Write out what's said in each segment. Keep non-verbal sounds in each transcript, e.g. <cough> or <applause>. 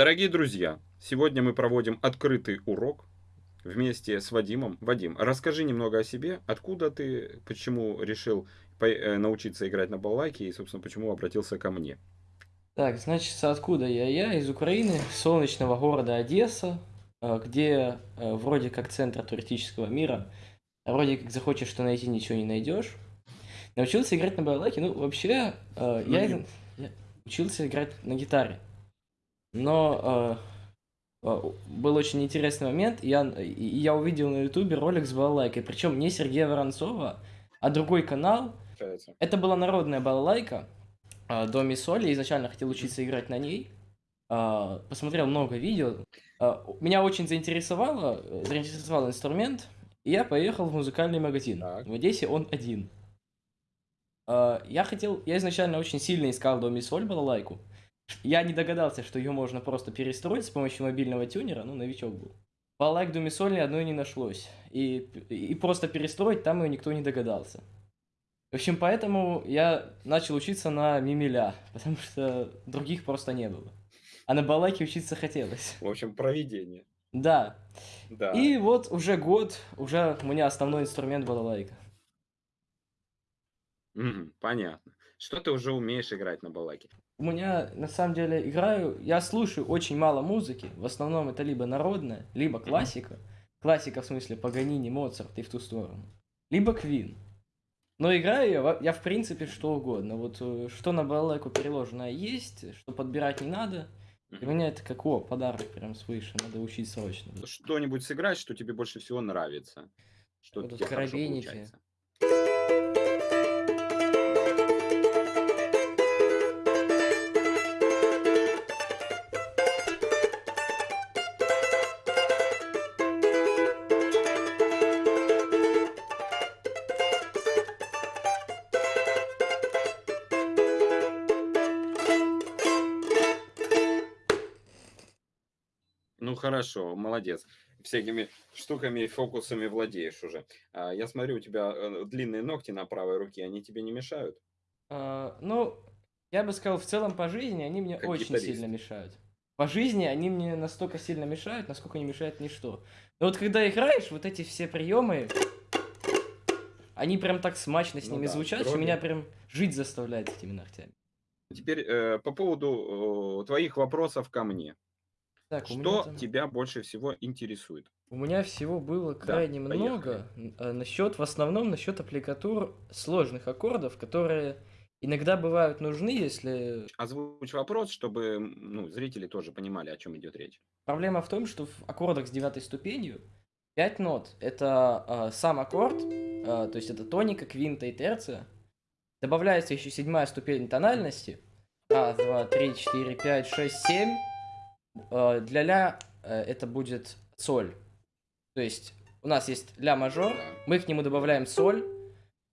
Дорогие друзья, сегодня мы проводим открытый урок вместе с Вадимом. Вадим, расскажи немного о себе, откуда ты, почему решил э, научиться играть на балалайке и, собственно, почему обратился ко мне. Так, значит, откуда я? Я из Украины, солнечного города Одесса, э, где э, вроде как центр туристического мира, вроде как захочешь что найти, ничего не найдешь. Научился играть на балалайке, ну, вообще, ну, я, я учился играть на гитаре. Но э, э, был очень интересный момент, я, я увидел на ютубе ролик с балалайкой, причем не Сергея Воронцова, а другой канал. Это была народная балалайка, э, до ми соли, изначально хотел учиться играть на ней. Э, посмотрел много видео. Меня очень заинтересовало, заинтересовал инструмент, и я поехал в музыкальный магазин. Так. В Одессе он один. Я хотел, я изначально очень сильно искал до ми соль балалайку. Я не догадался, что ее можно просто перестроить с помощью мобильного тюнера, ну, новичок был. По лайк Думе Соли одной не нашлось. И, и просто перестроить там ее никто не догадался. В общем, поэтому я начал учиться на Мимиля, <laughs> потому что других просто не было. А на Балайке учиться хотелось. В общем, проведение. Да. да. И вот уже год, уже у меня основной инструмент балалайка. Mm, понятно. Что ты уже умеешь играть на балалайке? у меня на самом деле играю, я слушаю очень мало музыки, в основном это либо народная, либо классика, классика в смысле Паганини, Моцарт и в ту сторону, либо Квин. Но играю я, я в принципе что угодно, вот э, что на балалайку переложенное есть, что подбирать не надо, для меня это как, о, подарок прям свыше, надо учить срочно. Что-нибудь сыграть, что тебе больше всего нравится? Что вот тебе хорошо получается? Хорошо, молодец. Всякими штуками и фокусами владеешь уже. А, я смотрю, у тебя э, длинные ногти на правой руке, они тебе не мешают? А, ну, я бы сказал, в целом по жизни они мне как очень гитарист. сильно мешают. По жизни они мне настолько сильно мешают, насколько не мешает ничто. Но вот когда играешь, вот эти все приемы, они прям так смачно с ну ними да, звучат, что меня прям жить заставляет этими ногтями. Теперь э, по поводу э, твоих вопросов ко мне. Так, Что там... тебя больше всего интересует? У меня всего было крайне да, много. Поехали. Насчет, в основном, насчет аппликатур сложных аккордов, которые иногда бывают нужны, если... Озвучь вопрос, чтобы ну, зрители тоже понимали, о чем идет речь. Проблема в том, что в аккордах с девятой ступенью 5 нот. Это э, сам аккорд, э, то есть это тоника, квинта и терция. Добавляется еще седьмая ступень тональности. Раз, два, три, четыре, пять, шесть, семь. Э, для ля э, это будет соль. То есть у нас есть ля мажор, мы к нему добавляем соль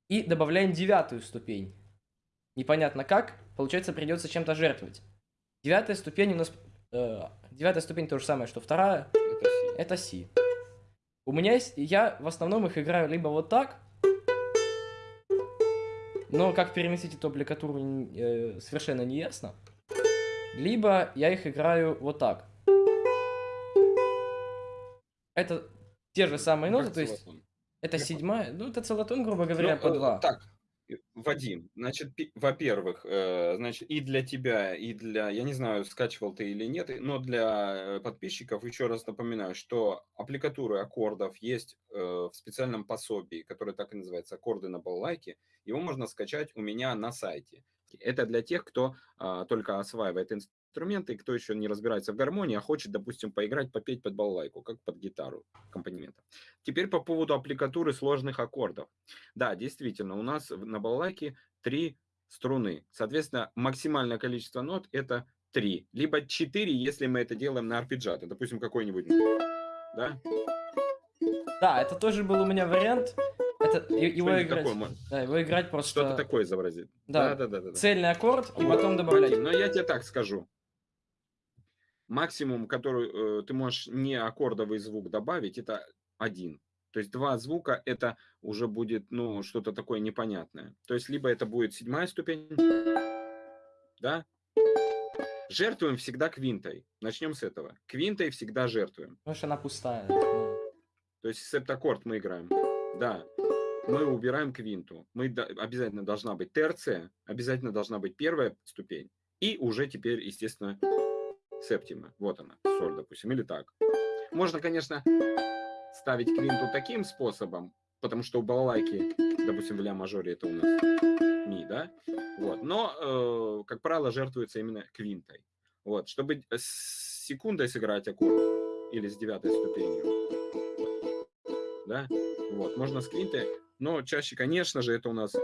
и добавляем девятую ступень. Непонятно как, получается придется чем-то жертвовать. Девятая ступень у нас... Э, девятая ступень то же самое, что вторая. Это си. Это си. У меня есть... Я в основном их играю либо вот так, но как переместить эту аппликатуру э, совершенно не ясно. Либо я их играю вот так. Это те же самые ноты, то есть это седьмая, ну это целотон, грубо говоря, ну, по э, два. Так, Вадим, значит, во-первых, э, значит, и для тебя, и для, я не знаю, скачивал ты или нет, но для э, подписчиков еще раз напоминаю, что аппликатуры аккордов есть в специальном пособии, которое так и называется «Аккорды на балалайке». Его можно скачать у меня на сайте. Это для тех, кто а, только осваивает инструменты, кто еще не разбирается в гармонии, а хочет, допустим, поиграть, попеть под балалайку, как под гитару аккомпанемента. Теперь по поводу аппликатуры сложных аккордов. Да, действительно, у нас на балалайке три струны. Соответственно, максимальное количество нот это три, либо четыре, если мы это делаем на арпеджиато. Допустим, какой-нибудь, да? Да, это тоже был у меня вариант. Это его играть. Такое, да, его играть просто. Что-то такое изобразить. Да. Да, да, да, да. Цельный аккорд и потом добавлять. Но я тебе так скажу. Максимум, который э, ты можешь не аккордовый звук добавить, это один. То есть два звука это уже будет ну что-то такое непонятное. То есть либо это будет седьмая ступень, да, Жертвуем всегда квинтой. Начнем с этого. Квинтой всегда жертвуем. Потому что она пустая. ну. То есть септаккорд мы играем. Да. Мы убираем квинту. Мы обязательно должна быть терция, обязательно должна быть первая ступень. И уже теперь, естественно, септима. Вот она, соль, допустим, или так. Можно, конечно, ставить квинту таким способом, потому что у балалайки, допустим, в ля-мажоре это у нас ми, да? Вот. Но, э, как правило, жертвуется именно квинтой. Вот. Чтобы с секундой сыграть аккорд или с девятой ступенью, да, вот, можно с квинтой, но чаще, конечно же, это у нас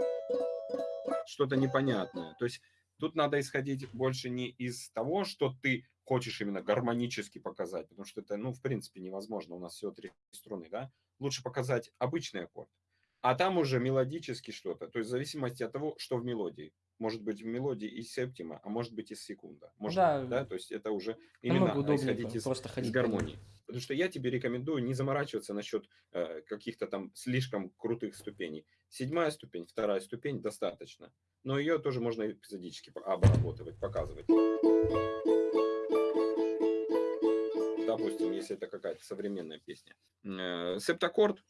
что-то непонятное. То есть тут надо исходить больше не из того, что ты хочешь именно гармонически показать, потому что это, ну, в принципе, невозможно. У нас всего три струны, да? Лучше показать обычный аккорд. А там уже мелодически что-то. То есть в зависимости от того, что в мелодии. Может быть в мелодии и септима, а может быть и секунда. Может, да. да, то есть это уже именно исходить из, просто из гармонии. Потому что я тебе рекомендую не заморачиваться насчет э, каких-то там слишком крутых ступеней. Седьмая ступень, вторая ступень достаточно. Но ее тоже можно эпизодически обрабатывать, показывать. Допустим, если это какая-то современная песня. Э, септаккорд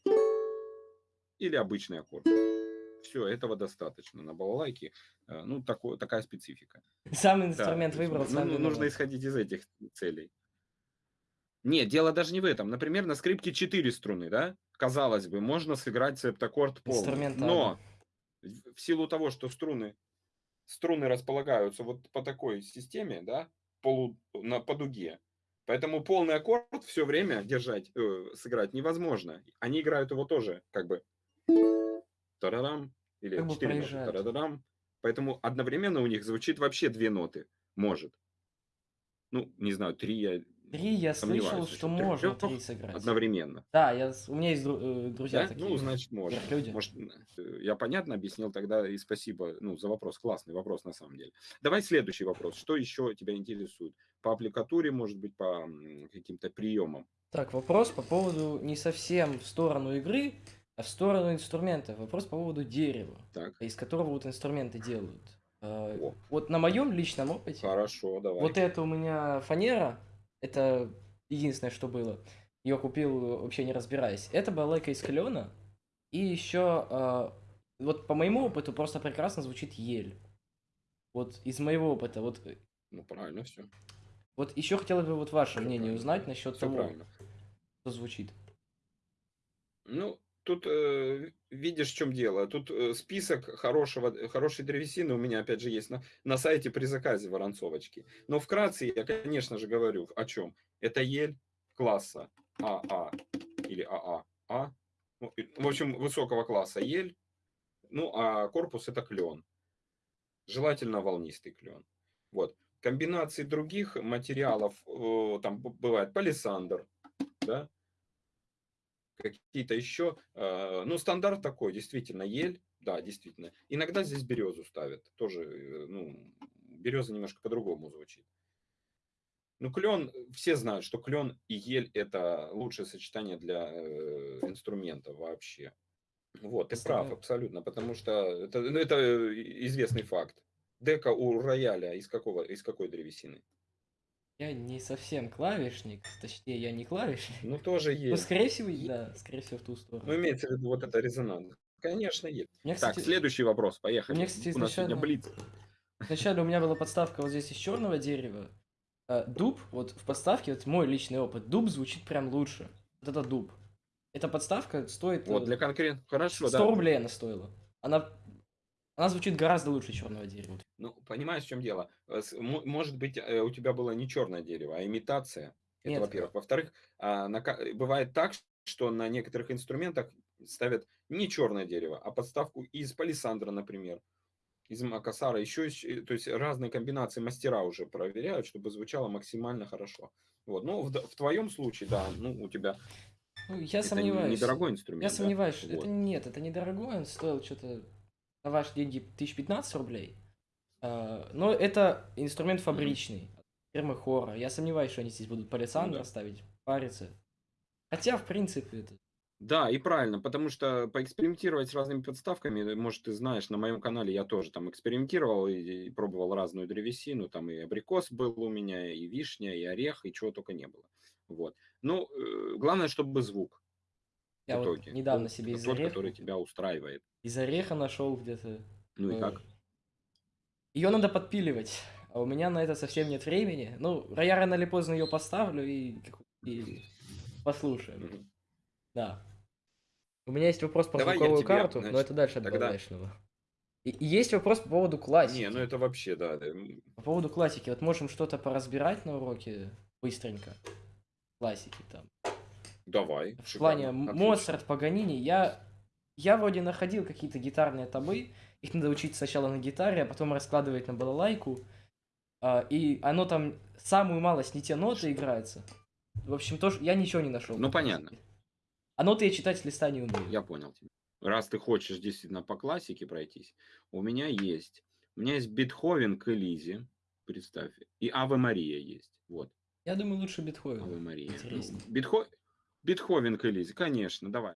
или обычный аккорд. Все, этого достаточно. На балалайке, э, ну, такое, такая специфика. Сам Да, инструмент есть, выбрал, ну, сам ну, нужно исходить из этих целей. Нет, дело даже не в этом. Например, на скрипке 4 струны, да? Казалось бы, можно сыграть септаккорд полный. Но в силу того, что струны, струны располагаются вот по такой системе, да, полу, на, по дуге, поэтому полный аккорд все время держать, э, сыграть невозможно. Они играют его тоже как бы тарарам или Как бы четыре ноты проезжают. тарададам. Поэтому одновременно у них звучит вообще две ноты. Может. Ну, не знаю, три я Три я сомневаюсь слышал, насчет что можно три сыграть. одновременно. Да, я, с- у меня есть дру- э, друзья Да? такие. Ну, значит, можно. люди. Может, э, я понятно объяснил тогда и спасибо ну, за вопрос. Классный вопрос на самом деле. Давай следующий вопрос. Что еще тебя интересует? По аппликатуре, может быть, по м, каким-то приемам? Так, вопрос по поводу не совсем в сторону игры, а в сторону инструмента. Вопрос по поводу дерева, Так, из которого вот инструменты делают. Э, О. Вот на моем личном опыте, хорошо, давай. вот это у меня фанера, это единственное, что было. Ее купил вообще не разбираясь. Это балалайка из клена. И еще, э, вот по моему опыту, просто прекрасно звучит ель. Вот из моего опыта, вот, э, Ну, правильно все. вот еще хотелось бы вот ваше Всё мнение правильно. узнать насчет Все того, правильно. что звучит. Ну, тут э, видишь, в чем дело. Тут э, список хорошего, хорошей древесины у меня, опять же, есть на, на сайте при заказе Воронцовочки. Но вкратце я, конечно же, говорю о чем. Это ель класса АА или АА. А. Ну, и- В общем, высокого класса ель. Ну, а корпус это клен. Желательно волнистый клен. Вот. Комбинации других материалов, э, там бывает палисандр, да, какие-то еще. э, Ну, стандарт такой, действительно, ель, да, действительно. Иногда здесь березу ставят, тоже, э, ну, береза немножко по-другому звучит. Ну, клен, все знают, что клен и ель это лучшее сочетание для э, инструмента вообще. Вот, ты прав, абсолютно, потому что это, ну, это известный факт. Дека у рояля из какого, из какой древесины? Я не совсем клавишник, точнее, я не клавишник. Ну, тоже Ну, есть. скорее всего, да, скорее всего, в ту сторону. Ну, имеется в виду вот это резонанс. Конечно, есть. Меня, Так, кстати, следующий вопрос, поехали. у меня, кстати, У нас сегодня изначально- блиц. Вначале у меня была подставка вот здесь из черного дерева. А, Дуб, вот в подставке, вот мой личный опыт, дуб звучит прям лучше. Вот это дуб. Эта подставка стоит Вот, э, для конкретно. Хорошо, 100 да. рублей она стоила. Она, она звучит гораздо лучше черного дерева. Ну, понимаешь, в чем дело? Э, Может быть, э, у тебя было не черное дерево, а имитация. Это, Нет. во-первых. Во-вторых, а, бывает так, что на некоторых инструментах ставят не черное дерево, а подставку из палисандра, например, из макасара. Еще, есть, то есть разные комбинации мастера уже проверяют, чтобы звучало максимально хорошо. Вот. Ну, в, в твоем случае, да, ну, у тебя Ну, я это сомневаюсь. недорогой инструмент. Я да? сомневаюсь, Вот. это нет, это недорогой, он стоил что-то ваши деньги 1015 рублей. А, Но это инструмент фабричный, фирмы Хора. Я сомневаюсь, что они здесь будут палисандр да. ставить, париться. Хотя, в принципе, это Да, и правильно, потому что поэкспериментировать с разными подставками, э, может, ты знаешь, на моем канале я тоже там экспериментировал и, и пробовал разную древесину, там и абрикос был у меня, и вишня, и орех, и чего только не было. Вот. Ну, э, главное, чтобы звук Я в вот итоге недавно был себе из тот, ореха, который тебя устраивает. Из ореха нашел где-то. Ну и э, как? Ее надо подпиливать, а у меня на это совсем нет времени. Ну, я рано или поздно ее поставлю и, и послушаем. Да. У меня есть вопрос про Давай звуковую тебе, карту, но значит, это дальше от тогда- балалайшного. И, и есть вопрос по поводу классики. Не, ну это вообще, да. По поводу классики. Вот можем что-то поразбирать на уроке быстренько. Классики там. Давай. В плане шикарно, М- отлично. Моцарт, Паганини, я, я вроде находил какие-то гитарные табы, их надо учить сначала на гитаре, а потом раскладывать на балалайку, а, и оно там самую малость не те ноты играется. В общем, тоже я ничего не нашел. Ну, по понятно. А ноты я читать с листа не умею. Я понял тебя. Раз ты хочешь действительно по классике пройтись, у меня есть. У меня есть Бетховен к Элизе, представь, и Аве Мария есть. Вот, Я думаю, лучше Бетховен. Аве Мария. Ну, интереснее. Бетхо... Бетховен к Элизе, конечно, давай.